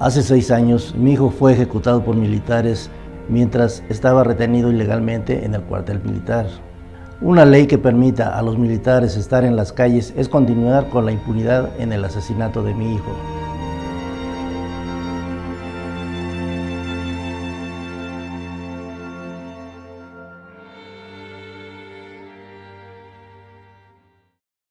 Hace seis años, mi hijo fue ejecutado por militares mientras estaba retenido ilegalmente en el cuartel militar. Una ley que permita a los militares estar en las calles es continuar con la impunidad en el asesinato de mi hijo.